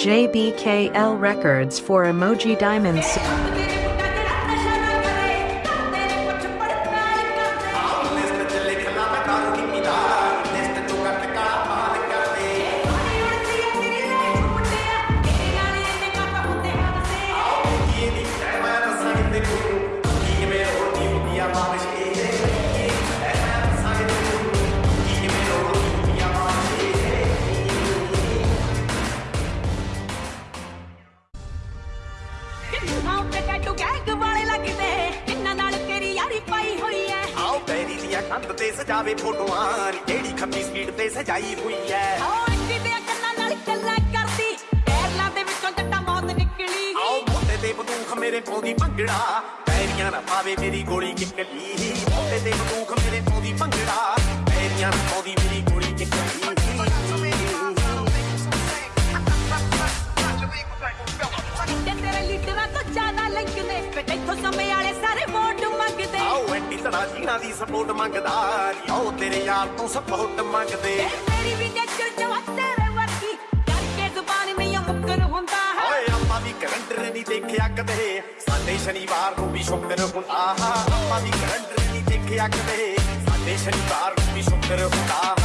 JBKL Records for Emoji Diamonds. ਆਓ ਬੈਰੀ ਦੀਆਂ ਕੰਧ ਤੇ ਸਜਾਵੇ ਫੋਟੋਆਂ ਜਿਹੜੀ ਖੰਮੀ ਸਪੀਡ ਤੇ ਸਜਾਈ ਹੋਈ ਐ? ਆਓ ਮੋਟੇ ਤੇ ਬੰਦੂਖ ਮੇਰੇ ਪਾਉਂਦੀ ਭੰਗੜਾ। ਪੈਰੀਆਂ ਨਾ ਪਾਵੇ ਮੇਰੀ ਗੋਲੀ ਕਿੱਕਲੀ ਮੋਟੇ ਤੇ ਬੰਦੂਖ ਮੇਰੇ ਪਾਉਂਦੀ ਭੰਗੜਾ। ਪੈਰੀਆਂ ਨਾ ਪਾਉਂਦੀ ਮੇਰੀ ਗੋਲੀ ਕਿੱਕਲੀ ਸਮੇਂ ਵਾਲੇ ਸਾਰੇ ਵੋਟ ਮੰਗਦੇ। ਆਓ ਐਂਟੀ ਤੜਾ ਜੀਣਾ ਦੀ ਸਪੋਰਟ ਮੰਗਦਾ ਆਓ ਤੇਰੇ ਯਾਰ ਤੋਂ ਸਪੋਰਟ ਮੰਗਦੇ। ਤੇ ਮੇਰੀ ਵੀ ਨੇਚਰ ਜਵਾ ਤੇਰੇ ਵਰਗੀ ਕਰਕੇ ਜ਼ੁਬਾਨ ਨਹੀਂ ਮੁੱਕਰ ਹੁੰਦਾ। ਹੈ ਓਏ ਆਪਾਂ ਵੀ ਕਰੰਟਰ ਨਹੀਂ ਦੇਖਿਆ ਕਦੇ। ਸਾਡੇ ਸ਼ਨੀਵਾਰ ਨੂੰ ਵੀ ਸ਼ੁਕਰ ਹੁੰਦਾ। ਆਪਾਂ ਵੀ ਕਰੰਟਰ ਨਹੀਂ ਦੇਖਿਆ ਕਦੇ। ਸਾਡੇ ਸ਼ਨੀਵਾਰ ਨੂੰ ਵੀ ਸ਼ੁਕਰ ਹੁੰਦਾ।